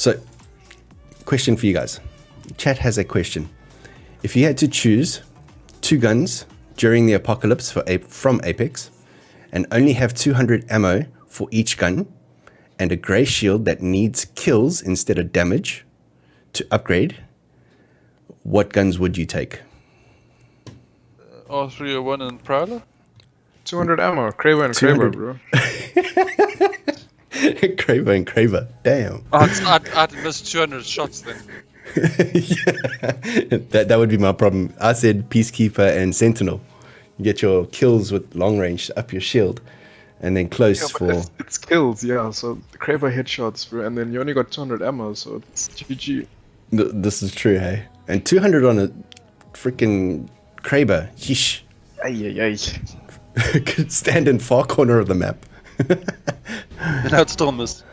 So, question for you guys. Chat has a question. If you had to choose two guns during the apocalypse for from Apex and only have 200 ammo for each gun and a grey shield that needs kills instead of damage to upgrade, what guns would you take? Uh, R301 and Prowler? 200 ammo. Kraber and Kraber, bro. Kraber and Kraber. Damn. I'd, I'd, I'd miss 200 shots then. yeah. That, that would be my problem. I said Peacekeeper and Sentinel. You get your kills with long range up your shield and then close Yeah, for. it's, it's kills, yeah. So the Kraber headshots, bro, and then you only got 200 ammo, so it's GG. Th- This is true, hey? And 200 on a freaking Kraber. Yeesh. Ay, ay, ay. Could stand in far corner of the map. And I'd still miss.